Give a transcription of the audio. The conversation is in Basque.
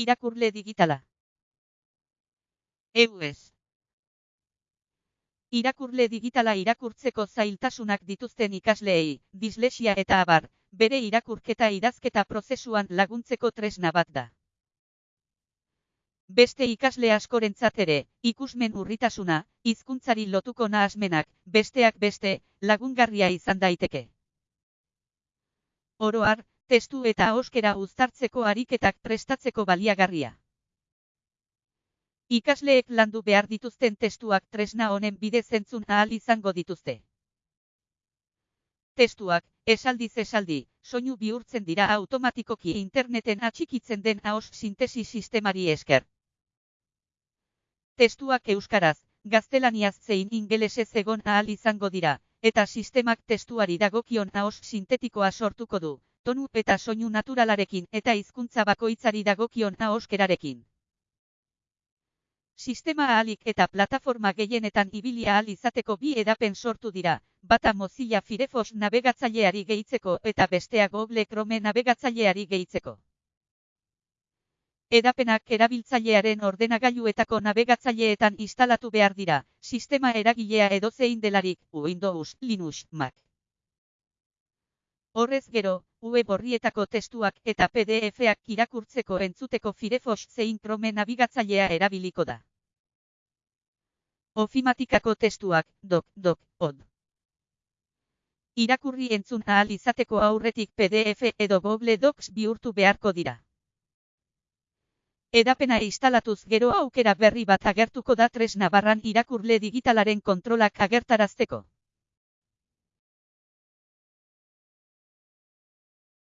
Irakurle digitala. EUS. Irakurle digitala irakurtzeko zailtasunak dituzten ikasleei, dislexia eta abar, bere irakurketa idazketa prozesuan laguntzeko tresna bat da. Beste ikasle askorentzat ere, ikusmen urritasuna, hizkuntzari lotuko nahasmenak, besteak beste, lagungarria izan daiteke. Oroar, testu eta oskera uztartzeko ariketak prestatzeko baliagarria. Ikasleek landu behar dituzten testuak tresna honen bidez entzun ahal izango dituzte. Testuak, esaldiz esaldi, soinu bihurtzen dira automatikoki interneten atxikitzen den haos sintesi sistemari esker. Testuak euskaraz, gaztelaniaz zein ingelesez egon ahal izango dira, eta sistemak testuari dagokion haos sintetikoa sortuko du, tonu eta soinu naturalarekin eta hizkuntza bakoitzari dagokion haoskerarekin. Sistema ahalik eta plataforma gehienetan ibilia ahal izateko bi edapen sortu dira, bata Mozilla Firefox navegatzaileari gehitzeko eta bestea Google Chrome navegatzaileari gehitzeko. Edapenak erabiltzailearen ordenagailuetako navegatzaileetan instalatu behar dira, sistema eragilea edozein delarik, Windows, Linux, Mac. Horrez gero, web horrietako testuak eta PDF-ak irakurtzeko entzuteko Firefox zein Chrome navigatzailea erabiliko da. Ofimatikako testuak, dok, dok, od. Irakurri entzun ahal izateko aurretik PDF edo Google Docs bihurtu beharko dira. Edapena instalatuz gero aukera berri bat agertuko da tresna barran irakurle digitalaren kontrolak agertarazteko.